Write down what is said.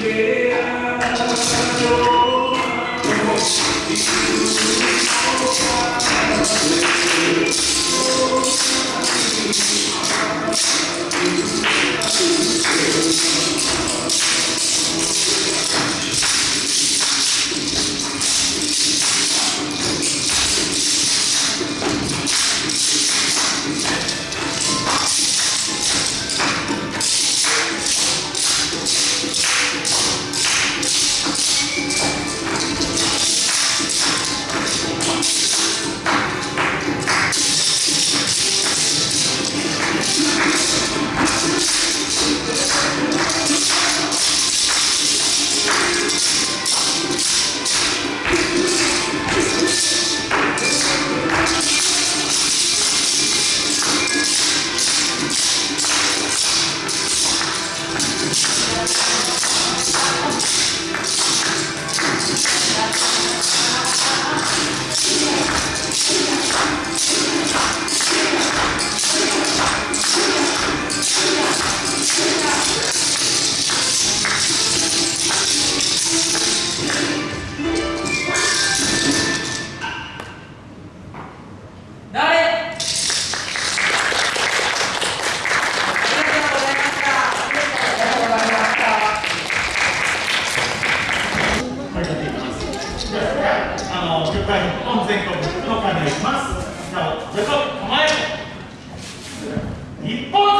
Yeah. 一本